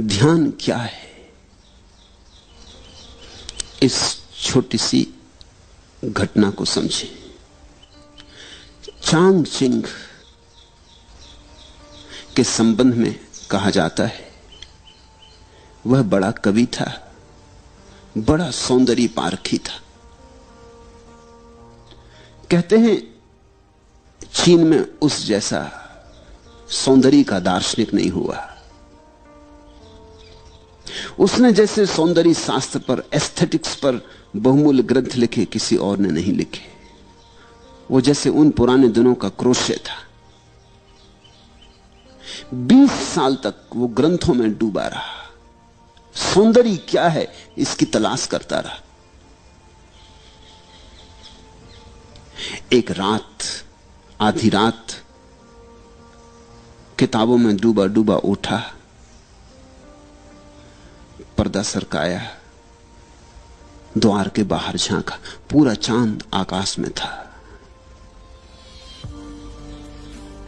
ध्यान क्या है? इस छोटी सी घटना को समझें। चांग चिंग के संबंध में कहा जाता है, वह बड़ा कवि था, बड़ा सौंदर्य पारखी था। कहते हैं, चीन में उस जैसा सौंदर्य का दार्शनिक नहीं हुआ। उसने जैसे सौंदर्य शास्त्र पर एस्थेटिक्स पर बहुमूल्य ग्रंथ लिखे, किसी और ने नहीं लिखे। वो जैसे उन पुराने दिनों का क्रोशे था। 20 साल तक वो ग्रंथों में डूबा रहा। सौंदर्य क्या है, इसकी तलाश करता रहा। एक रात, आधी रात, किताबों में डूबा डूबा उठा। पर्दा सरकाया। द्वार के बाहर झांका। पूरा चाँद आकाश में था।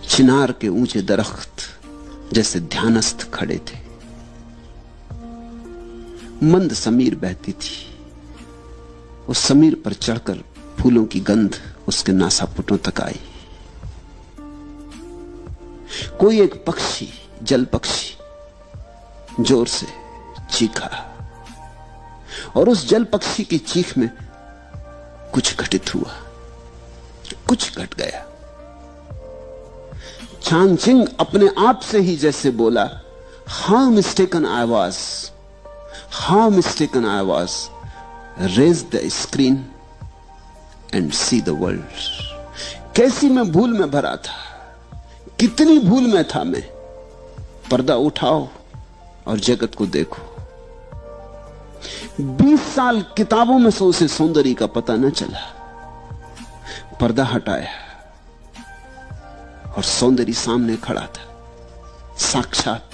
चिनार के ऊँचे दरख्त जैसे ध्यानस्थ खड़े थे। मंद समीर बहती थी। उस समीर पर चढ़कर फूलों की गंध उसके नासापुटों तक आई। कोई एक पक्षी, जल पक्षी, ज़ोर से चीखा। और उस जल पक्षी की चीख में कुछ घटित हुआ। कुछ घट गया। चांगचिंग अपने आप से ही जैसे बोला how mistaken I was how mistaken I was raise the screen and see the world कैसी मैं भूल में भरा था, कितनी भूल में था मैं। पर्दा उठाओ और जगत को देखो। 20 साल किताबों में से उसे सौंदर्य का पता न चला। पर्दा हटाया और सौंदर्य सामने खड़ा था। साक्षात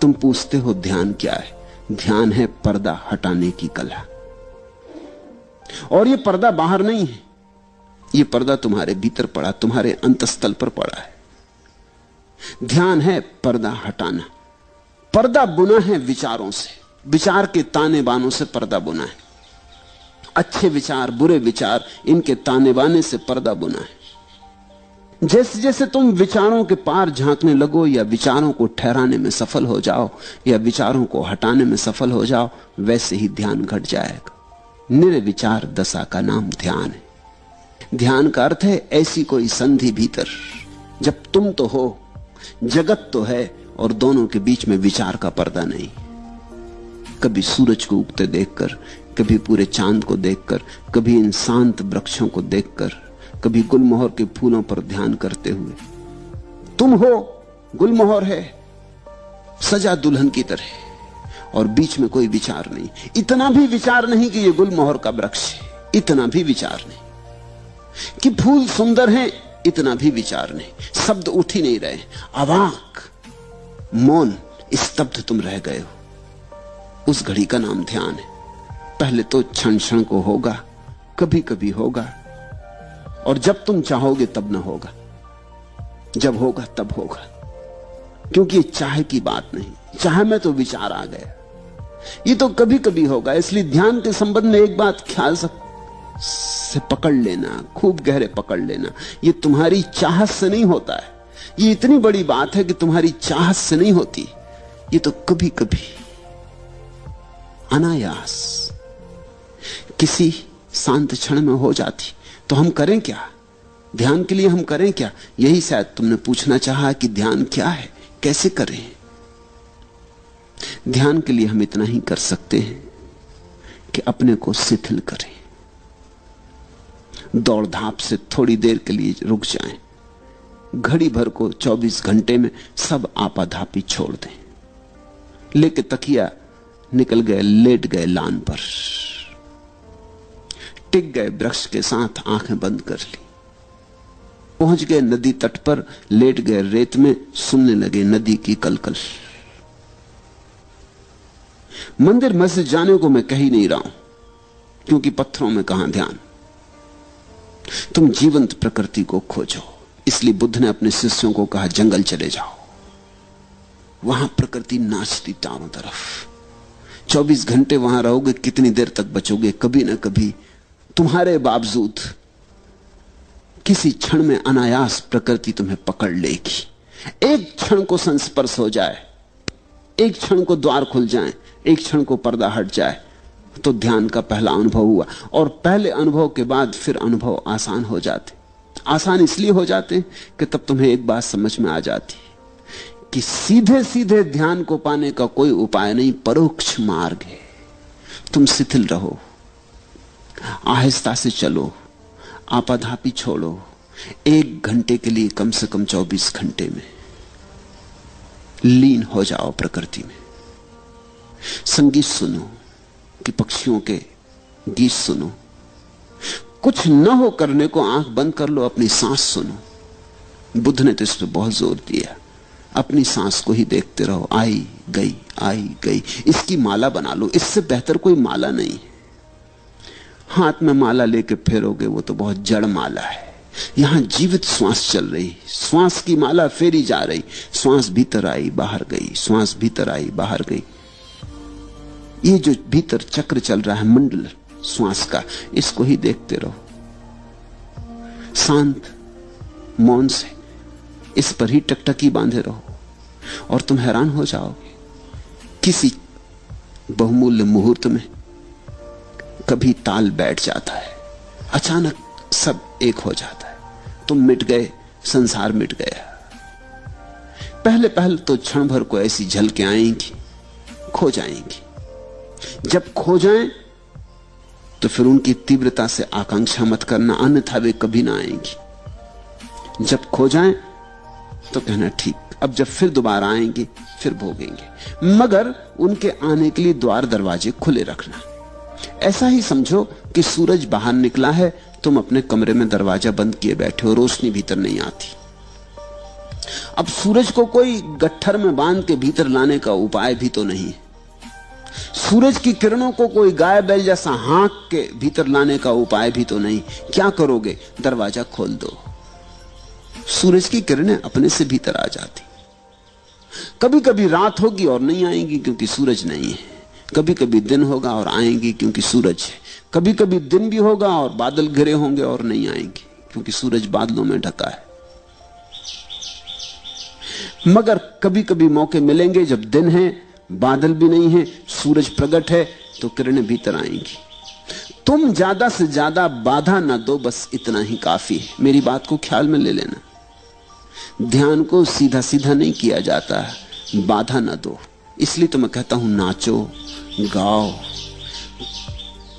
तुम पूछते हो ध्यान क्या है? ध्यान है पर्दा हटाने की कला। और यह पर्दा बाहर नहीं है। यह पर्दा तुम्हारे भीतर पड़ा, तुम्हारे अंतस्थल पर पड़ा है। ध्यान है पर्दा हटाना। पर्दा बुना है विचारों से। विचार के ताने बानों से पर्दा बुना है। अच्छे विचार, बुरे विचार, इनके ताने बाने से पर्दा बुना है। जैसे जैसे तुम विचारों के पार झांकने लगो या विचारों को ठहराने में सफल हो जाओ, या विचारों को हटाने में सफल हो जाओ, वैसे ही ध्यान घट जाएगा। निर्विचार दशा का नाम ध्यान है। ध्यान का अर्थ है ऐसी कोई संधि भीतर। जब तुम तो हो, जगत तो है और दोनों के बीच में विचार का पर्दा नहीं। कभी सूरज को उगते देखकर, कभी पूरे चाँद को देखकर, कभी इन शांत वृक्षों को देखकर, कभी गुलमोहर के फूलों पर ध्यान करते हुए। तुम हो, गुलमोहर है, सजा दुल्हन की तरह, और बीच में कोई विचार नहीं। इतना भी विचार नहीं कि यह गुलमोहर का वृक्ष है। इतना भी विचार नहीं। कि फूल सुंदर हैं, इतना भी विचार नहीं। शब्द उठ ही नहीं रहे। अवाक, मौन, स्तब्ध तुम रह गए हो। उस घड़ी का नाम ध्यान है। पहले तो क्षण क्षण को होगा कभी कभी होगा। और जब तुम चाहोगे तब ना होगा। जब होगा तब होगा। क्योंकि चाहे की बात नहीं, चाहे में तो विचार आ गया। ये तो कभी कभी होगा, इसलिए ध्यान के संबंध में एक बात ख्याल से पकड़ लेना, खूब गहरे पकड़ लेना। ये तुम्हारी चाहत से नहीं होता है। ये इतनी बड़ी बात है कि तुम्हारी चाहत से नहीं होती। ये तो कभी कभी अनायास। किसी शांत क्षण में हो जाती। तो हम करें क्या? ध्यान के लिए हम करें क्या? यही शायद तुमने पूछना चाहा कि ध्यान क्या है? कैसे करें? ध्यान के लिए हम इतना ही कर सकते हैं कि अपने को शिथिल करें। दौड़ धाप से थोड़ी देर के लिए रुक जाएँ। घड़ी भर को 24 घंटे में सब आपाधापी छोड़ दें। लेके तकिया निकल गए, लेट गए लान पर। टिक गए वृक्ष के साथ आँखें बंद कर ली। पहुँच गए नदी तट पर, लेट गए रेत में, सुनने लगे नदी की कलकल। मंदिर मस्जिद जाने को मैं कह ही नहीं रहा हूँ, क्योंकि पत्थरों में कहाँ ध्यान? तुम जीवंत प्रकृति को खोजो, इसलिए बुद्ध ने अपने शिष्यों को कहा, जंगल चले जाओ। वहाँ प्रकृति नाचती चारों तरफ़। 24 घंटे वहाँ रहोगे, कितनी देर तक बचोगे? कभी ना कभी तुम्हारे बावजूद किसी क्षण में अनायास प्रकृति तुम्हें पकड़ लेगी। एक क्षण को संस्पर्श हो जाए, एक क्षण को द्वार खुल जाए, एक क्षण को पर्दा हट जाए तो ध्यान का पहला अनुभव हुआ। और पहले अनुभव के बाद फिर अनुभव आसान हो जाते। आसान इसलिए हो जाते कि तब तुम्हें एक बात समझ में आ जाती। कि सीधे सीधे ध्यान को पाने का कोई उपाय नहीं, परोक्ष मार्ग है। तुम शिथिल रहो, आहिस्ता से चलो आपाधापी छोड़ो, एक घंटे के लिए कम से कम 24 घंटे में। लीन हो जाओ प्रकृति में। संगीत सुनो, कि पक्षियों के गीत सुनो। कुछ न हो करने को आँख बंद कर लो, अपनी सांस सुनो। बुद्ध ने तो इस पर बहुत ज़ोर दिया। अपनी सांस को ही देखते रहो। आई गई आई गई। इसकी माला बना लो। इससे बेहतर कोई माला नहीं। हाथ में माला लेके फेरोगे, वो तो बहुत जड़ माला है। यहाँ जीवित श्वास चल रही। श्वास की माला फेरी जा रही। श्वास भीतर आई, बाहर गई। श्वास भीतर आई, बाहर गई। ये जो भीतर चक्र चल रहा है, मंडल श्वास का, इसको ही देखते रहो। शांत, मौन से इस पर ही टकटकी बांधे रहो। और तुम हैरान हो जाओगे किसी बहुमूल्य मुहूर्त में कभी ताल बैठ जाता है। अचानक सब एक हो जाता है। तुम मिट गए, संसार मिट गया। पहले पहले तो क्षण भर को ऐसी झलके आएँगी, खो जाएँगी। जब खो जाएँ तो फिर उनकी तीव्रता से आकांक्षा मत करना, अन्यथा वे कभी ना आएँगी। जब खो जाएँ तो कहना ठीक। अब जब फिर दोबारा आएँगे, फिर भोगेंगे। मगर उनके आने के लिए द्वार दरवाजे खुले रखना। ऐसा ही समझो कि सूरज बाहर निकला है, तुम अपने कमरे में दरवाज़ा बंद किए बैठे हो, रोशनी भीतर नहीं आती। अब सूरज को कोई गट्ठर में बाँध के भीतर लाने का उपाय भी तो नहीं। सूरज की किरणों को कोई गाय बैल जैसा हाँक के भीतर लाने का उपाय भी तो नहीं। क्या करोगे? दरवाज़ा खोल दो। सूरज की किरणें अपने से भीतर आ जाती। कभी कभी रात होगी और नहीं आएँगी क्योंकि सूरज नहीं है। कभी कभी दिन होगा और आएँगी क्योंकि सूरज है। कभी कभी दिन भी होगा और बादल घिरे होंगे और नहीं आएँगे क्योंकि सूरज बादलों में ढका है। मगर कभी कभी मौके मिलेंगे जब दिन है, बादल भी नहीं है, सूरज प्रकट है तो किरणें भीतर आएँगी। तुम ज़्यादा से ज़्यादा बाधा ना दो, बस इतना ही काफ़ी है। मेरी बात को ख्याल में ले लेना। ध्यान को सीधा सीधा नहीं किया जाता। बाधा ना दो। इसलिए तो मैं कहता हूँ, नाचो, गाओ।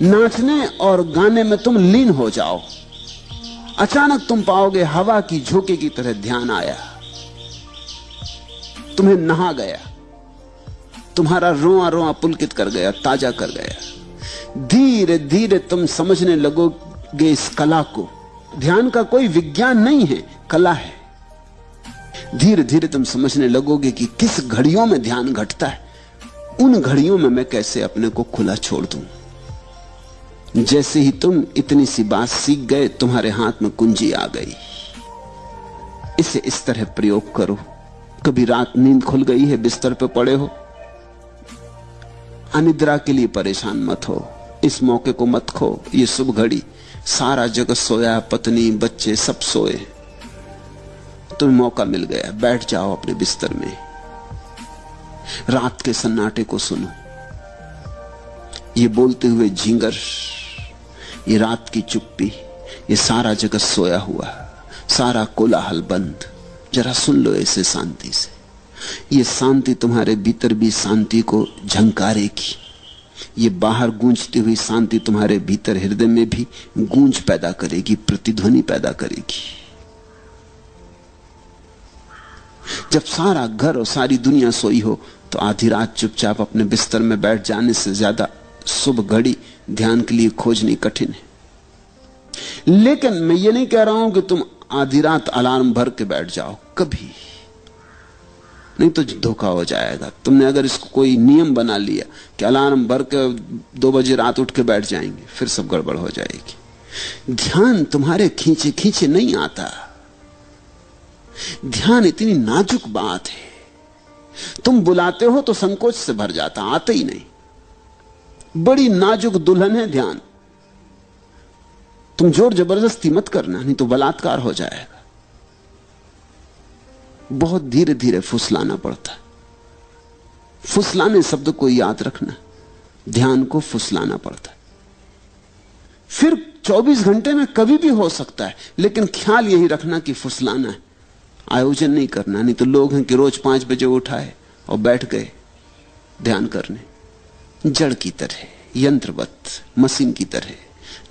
नाचने और गाने में तुम लीन हो जाओ। अचानक तुम पाओगे हवा की झोंके की तरह ध्यान आया। तुम्हें नहा गया। तुम्हारा रोआ रोआ पुलकित कर गया, ताज़ा कर गया। धीरे धीरे तुम समझने लगोगे इस कला को। ध्यान का कोई विज्ञान नहीं है, कला है। धीरे धीरे तुम समझने लगोगे कि किस घड़ियों में ध्यान घटता है। उन घड़ियों में मैं कैसे अपने को खुला छोड़ दूँ? जैसे ही तुम इतनी सी बात सीख गए, तुम्हारे हाथ में कुंजी आ गई। इसे इस तरह प्रयोग करो। कभी रात नींद खुल गई है, बिस्तर पे पड़े हो। अनिद्रा के लिए परेशान मत हो। इस मौके को मत खो। ये शुभ घड़ी। सारा जगत सोया पत्नी, बच्चे सब सोए। तुम्हें मौका मिल गया, बैठ जाओ अपने बिस्तर में। रात के सन्नाटे को सुनो। ये बोलते हुए झींगर, ये रात की चुप्पी, ये सारा जगत सोया हुआ, सारा कोलाहल बंद। जरा सुन लो ऐसे शांति से। ये शांति तुम्हारे भीतर भी शांति को झंकारेगी। ये बाहर गूंजती हुई शांति तुम्हारे भीतर हृदय में भी गूंज पैदा करेगी, प्रतिध्वनि पैदा करेगी। जब सारा घर और सारी दुनिया सोई हो तो आधी रात चुपचाप अपने बिस्तर में बैठ जाने से ज़्यादा शुभ घड़ी ध्यान के लिए खोजनी कठिन है। लेकिन मैं ये नहीं कह रहा हूँ कि तुम आधी रात अलार्म भर के बैठ जाओ, कभी। नहीं तो धोखा हो जाएगा। तुमने अगर इसको कोई नियम बना लिया कि अलार्म भर के दो बजे रात उठ के बैठ जाएँगे, फिर सब गड़बड़ हो जाएगी। ध्यान तुम्हारे खींचे खींचे नहीं आता। ध्यान इतनी नाजुक बात है। तुम बुलाते हो तो संकोच से भर जाता, आते ही नहीं। बड़ी नाजुक दुल्हन है ध्यान। तुम ज़ोर ज़बरदस्ती मत करना, नहीं तो बलात्कार हो जाएगा। बहुत धीरे धीरे फुसलाना पड़ता। फुसलाने शब्द को याद रखना, ध्यान को फुसलाना पड़ता। फिर 24 घंटे में कभी भी हो सकता है, लेकिन ख्याल यही रखना कि फुसलाना है। आयोजन नहीं करना, नहीं तो लोग हैं कि रोज पाँच बजे उठाए और बैठ गए ध्यान करने। जड़ की तरह, यंत्रवत, मशीन की तरह।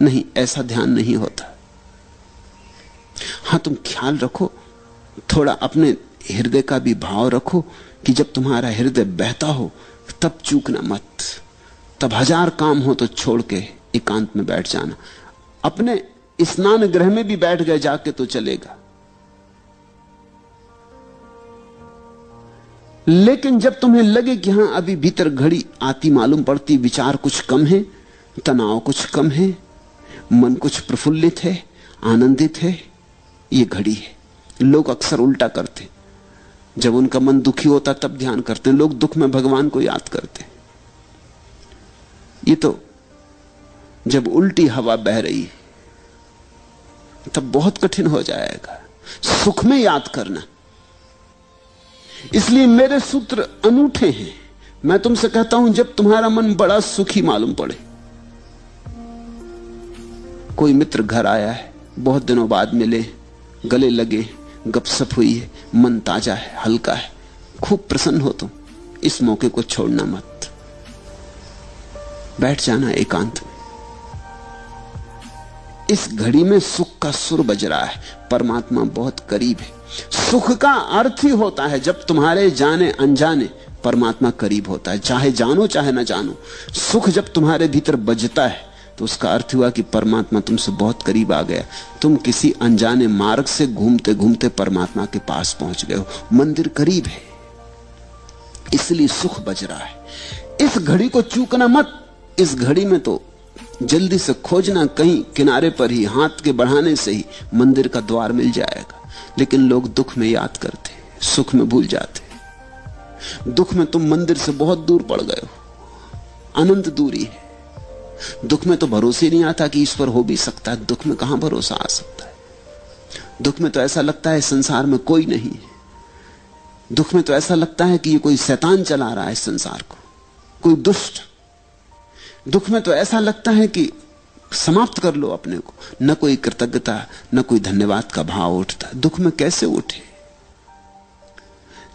नहीं, ऐसा ध्यान नहीं होता। हाँ, तुम ख्याल रखो, थोड़ा अपने हृदय का भी भाव रखो कि जब तुम्हारा हृदय बहता हो, तब चूकना मत। तब हज़ार काम हो तो छोड़ के एकांत में बैठ जाना। अपने स्नान ग्रह में भी बैठ गए, जाके तो चलेगा। लेकिन जब तुम्हें लगे कि हाँ, अभी भीतर घड़ी आती मालूम पड़ती, विचार कुछ कम है, तनाव कुछ कम है, मन कुछ प्रफुल्लित है, आनंदित है, ये घड़ी है। लोग अक्सर उल्टा करते जब उनका मन दुखी होता, तब ध्यान करते लोग दुख में भगवान को याद करते ये तो जब उल्टी हवा बह रही तब बहुत कठिन हो जाएगा। सुख में याद करना। इसलिए मेरे सूत्र अनूठे हैं। मैं तुमसे कहता हूँ, जब तुम्हारा मन बड़ा सुखी मालूम पड़े। कोई मित्र घर आया है, बहुत दिनों बाद मिले, गले लगे गपसप हुई है, मन ताज़ा है, हल्का है। खूब प्रसन्न हो तुम, इस मौके को छोड़ना मत। बैठ जाना एकांत में। इस घड़ी में सुख का सुर बज रहा है, परमात्मा बहुत करीब है। सुख का अर्थ ही होता है जब तुम्हारे जाने अनजाने परमात्मा करीब होता है। चाहे जानो, चाहे ना जानो, सुख जब तुम्हारे भीतर बजता है तो उसका अर्थ हुआ कि परमात्मा तुमसे बहुत करीब आ गया। तुम किसी अनजाने मार्ग से घूमते घूमते परमात्मा के पास पहुँच गए हो। मंदिर करीब है। इसलिए सुख बज रहा है। इस घड़ी को चूकना मत। इस घड़ी में तो जल्दी से खोजना, कहीं किनारे पर ही, हाथ के बढ़ाने से ही मंदिर का द्वार मिल जाएगा। लेकिन लोग दुख में याद करते, सुख में भूल जाते। दुख में तुम मंदिर से बहुत दूर पड़ गए हो। अनंत दूरी है। दुख में तो भरोसे नहीं आता कि ईश्वर हो भी सकता है। दुख में कहाँ भरोसा आ सकता है? दुख में तो ऐसा लगता है संसार में कोई नहीं दुख में तो ऐसा लगता है कि ये कोई शैतान चला रहा है संसार को। कोई दुष्ट। दुख में तो ऐसा लगता है कि समाप्त कर लो अपने को। न कोई कृतज्ञता, न कोई धन्यवाद का भाव उठता। दुख में कैसे उठे?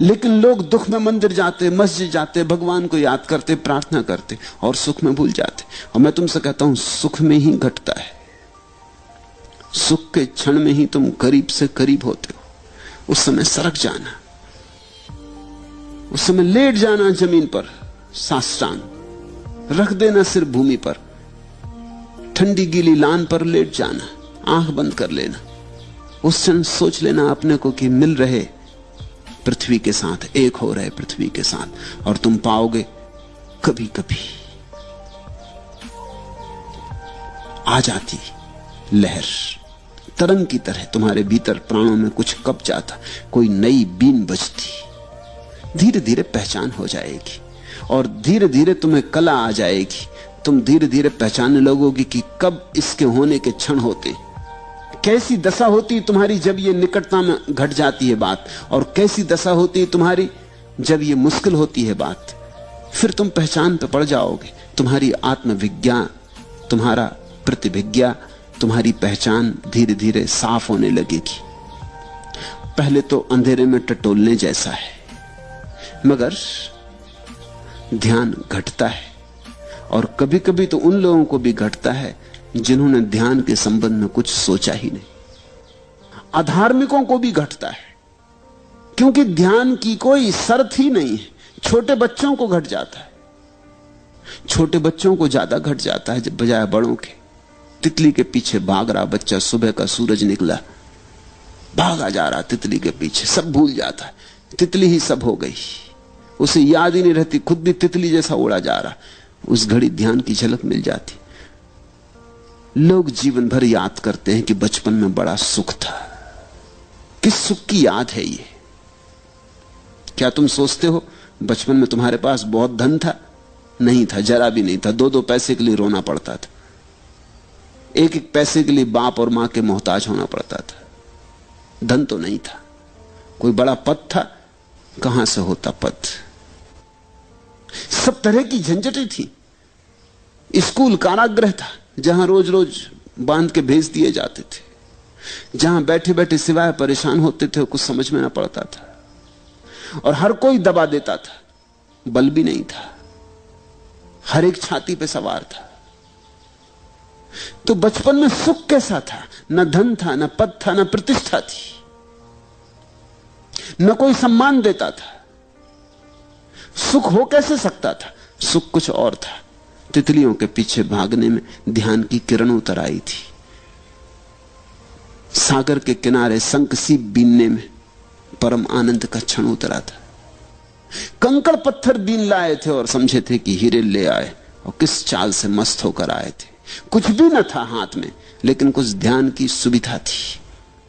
लेकिन लोग दुख में मंदिर जाते, मस्जिद जाते, भगवान को याद करते, प्रार्थना करते और सुख में भूल जाते। और मैं तुमसे कहता हूँ, सुख में ही घटता है। सुख के क्षण में ही तुम करीब से करीब होते हो। उस समय सरक जाना। उस समय लेट जाना ज़मीन पर साष्टांग रख देना सिर भूमि पर। ठंडी गीली लान पर लेट जाना, आँख बंद कर लेना। उस क्षण सोच लेना अपने को कि मिल रहे पृथ्वी के साथ, एक हो रहे पृथ्वी के साथ, और तुम पाओगे कभी कभी आ जाती लहर। तरंग की तरह तुम्हारे भीतर प्राणों में कुछ कप जाता, कोई नई बीन बजती। धीरे धीरे पहचान हो जाएगी, और धीरे धीरे तुम्हें कला आ जाएगी। तुम धीरे धीरे पहचानने लगोगी कि कब इसके होने के क्षण होते कैसी दशा होती तुम्हारी जब ये निकटता में घट जाती है बात? और कैसी दशा होती है तुम्हारी जब ये मुश्किल होती है बात? फिर तुम पहचान पे पड़ जाओगे। तुम्हारी आत्मविज्ञा, तुम्हारा प्रतिभिज्ञा, तुम्हारी पहचान धीरे धीरे साफ़ होने लगेगी। पहले तो अंधेरे में टटोलने जैसा है, मगर ध्यान घटता है। और कभी कभी तो उन लोगों को भी घटता है जिन्होंने ध्यान के संबंध में कुछ सोचा ही नहीं। अधार्मिकों को भी घटता है, क्योंकि ध्यान की कोई शर्त ही नहीं है। छोटे बच्चों को घट जाता है। छोटे बच्चों को ज़्यादा घट जाता है बजाय बड़ों के। तितली के पीछे भाग रहा बच्चा, सुबह का सूरज निकला। भागा जा रहा तितली के पीछे, सब भूल जाता है। तितली ही सब हो गई। उसे याद ही नहीं रहती, खुद भी तितली जैसा उड़ा जा रहा। उस घड़ी ध्यान की झलक मिल जाती। लोग जीवन भर याद करते हैं कि बचपन में बड़ा सुख था। किस सुख की याद है ये? क्या तुम सोचते हो, बचपन में तुम्हारे पास बहुत धन था? नहीं था, जरा भी नहीं था। दो दो पैसे के लिए रोना पड़ता था। एक एक पैसे के लिए बाप और माँ के मोहताज होना पड़ता था। धन तो नहीं था। कोई बड़ा पद था, कहाँ से होता पद? सब तरह की झंझटें थी। स्कूल कारागृह था, जहाँ रोज रोज बाँध के भेज दिए जाते थे। जहाँ बैठे बैठे सिवाय परेशान होते थे, कुछ समझ में ना पड़ता था। और हर कोई दबा देता था, बल भी नहीं था। हर एक छाती पे सवार था। तो बचपन में सुख कैसा था? न धन था, न पद था, न प्रतिष्ठा थी। न कोई सम्मान देता था। सुख हो कैसे सकता था? सुख कुछ और था। तितलियों के पीछे भागने में ध्यान की किरण उतर आई थी। सागर के किनारे संक सी बीनने में परम आनंद का क्षण उतरा था। कंकड़ पत्थर बीन लाए थे और समझे थे कि हीरे ले आए और किस चाल से मस्त होकर आए थे। कुछ भी न था हाथ में, लेकिन कुछ ध्यान की सुविधा थी।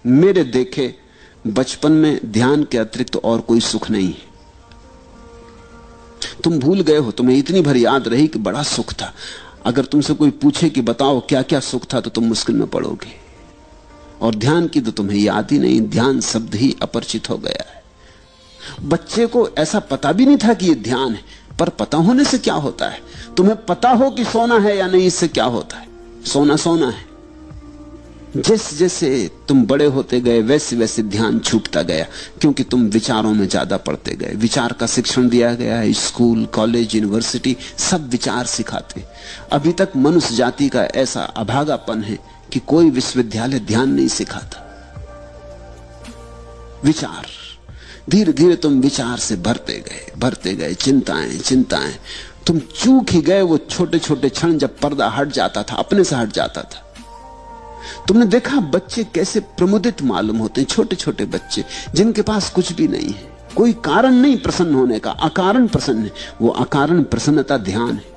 मेरे देखे बचपन में ध्यान के अतिरिक्त तो और कोई सुख नहीं है। तुम भूल गए हो, तुम्हें इतनी भर याद रही कि बड़ा सुख था। अगर तुमसे कोई पूछे कि बताओ क्या क्या सुख था तो तुम मुश्किल में पड़ोगे। और ध्यान की तो तुम्हें याद ही नहीं, ध्यान शब्द ही अपरिचित हो गया है। बच्चे को ऐसा पता भी नहीं था कि यह ध्यान है, पर पता होने से क्या होता है? तुम्हें पता हो कि सोना है या नहीं, इससे क्या होता है? सोना सोना है। जैसे जैसे तुम बड़े होते गए, वैसे वैसे ध्यान छूटता गया, क्योंकि तुम विचारों में ज़्यादा पढ़ते गए। विचार का शिक्षण दिया गया है, स्कूल, कॉलेज, यूनिवर्सिटी, सब विचार सिखाते। अभी तक मनुष्य जाति का ऐसा अभागापन है कि कोई विश्वविद्यालय ध्यान नहीं सिखाता। विचार। धीरे धीरे तुम विचार से भरते गए भरते गए, चिंताएँ चिंताएँ। तुम चूक ही गए, वो छोटे छोटे क्षण जब पर्दा हट जाता था, अपने से हट जाता था। तुमने देखा बच्चे कैसे प्रमुदित मालूम होते हैं छोटे छोटे बच्चे, जिनके पास कुछ भी नहीं है। कोई कारण नहीं प्रसन्न होने का, अकारण प्रसन्न है। वो अकारण प्रसन्नता ध्यान है।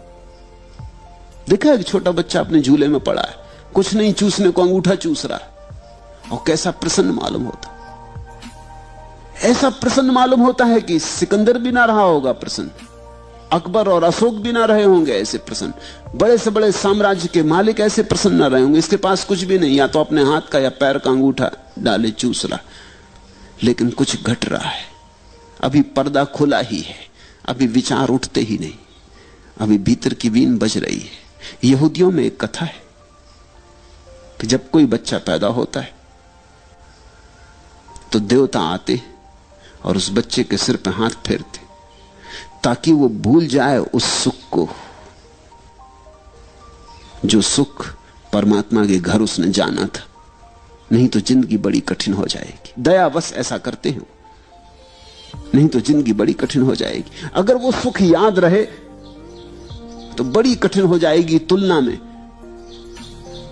देखा एक छोटा बच्चा अपने झूले में पड़ा है। कुछ नहीं चूसने को अंगूठा चूस रहा है। और कैसा प्रसन्न मालूम होता ऐसा प्रसन्न मालूम होता है कि सिकंदर भी ना रहा होगा प्रसन्न। अकबर और अशोक भी ना रहे होंगे ऐसे प्रसन्न। बड़े से बड़े साम्राज्य के मालिक ऐसे प्रसन्न ना रहे होंगे। इसके पास कुछ भी नहीं, या तो अपने हाथ का या पैर का अंगूठा डाले चूस रहा लेकिन कुछ घट रहा है। अभी पर्दा खुला ही है। अभी विचार उठते ही नहीं। अभी भीतर की वीन बज रही है। यहूदियों में एक कथा है कि जब कोई बच्चा पैदा होता है तो देवता आते और उस बच्चे के सिर पर हाथ फेरते ताकि वो भूल जाए उस सुख को, जो सुख परमात्मा के घर उसने जाना था। नहीं तो ज़िंदगी बड़ी कठिन हो जाएगी। दयावश ऐसा करते हो नहीं तो ज़िंदगी बड़ी कठिन हो जाएगी। अगर वो सुख याद रहे तो बड़ी कठिन हो जाएगी तुलना में।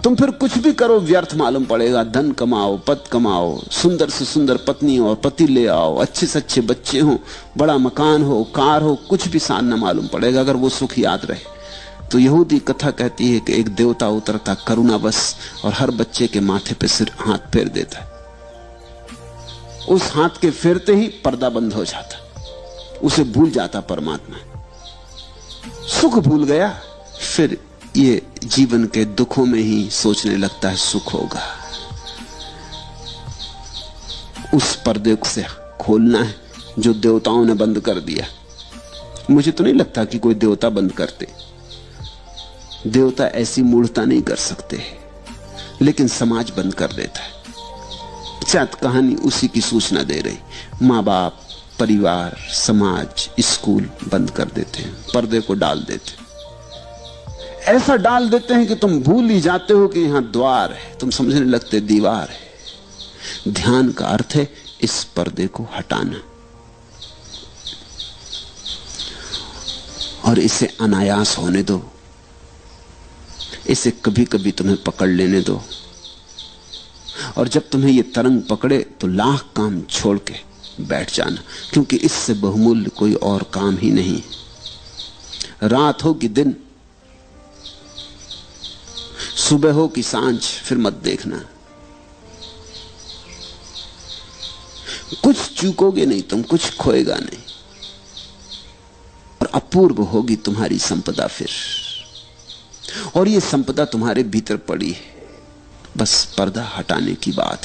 तुम फिर कुछ भी करो, व्यर्थ मालूम पड़ेगा। धन कमाओ, पद कमाओ, सुंदर से सुंदर पत्नी और पति ले आओ, अच्छे से अच्छे बच्चे हो, बड़ा मकान हो, कार हो, कुछ भी सान न मालूम पड़ेगा, अगर वो सुख याद रहे। तो यहूदी कथा कहती है कि एक देवता उतरता करुणा बस और हर बच्चे के माथे पे सिर, हाथ फेर देता है। उस हाथ के फेरते ही पर्दा बंद हो जाता उसे भूल जाता परमात्मा। सुख भूल गया, फिर ये जीवन के दुखों में ही सोचने लगता है सुख होगा। उस पर्दे से खोलना है जो देवताओं ने बंद कर दिया। मुझे तो नहीं लगता कि कोई देवता बंद करते। देवता ऐसी मूर्ता नहीं कर सकते। लेकिन समाज बंद कर देता है। शायद कहानी उसी की सूचना दे रही। माँ बाप परिवार, समाज, स्कूल बंद कर देते हैं। पर्दे को डाल देते ऐसा डाल देते हैं कि तुम भूल ही जाते हो कि यहाँ द्वार है। तुम समझने लगते दीवार है। ध्यान का अर्थ है इस पर्दे को हटाना। और इसे अनायास होने दो। इसे कभी कभी तुम्हें पकड़ लेने दो। और जब तुम्हें यह तरंग पकड़े तो लाख काम छोड़ के बैठ जाना, क्योंकि इससे बहुमूल्य कोई और काम ही नहीं। रात हो कि दिन सुबह हो कि साँझ, फिर मत देखना। कुछ चूकोगे नहीं, तुम कुछ खोएगा नहीं। और अपूर्व होगी तुम्हारी संपदा फिर। और ये संपदा तुम्हारे भीतर पड़ी है। बस पर्दा हटाने की बात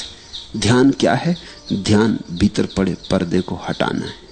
ध्यान क्या है? ध्यान भीतर पड़े पर्दे को हटाना है।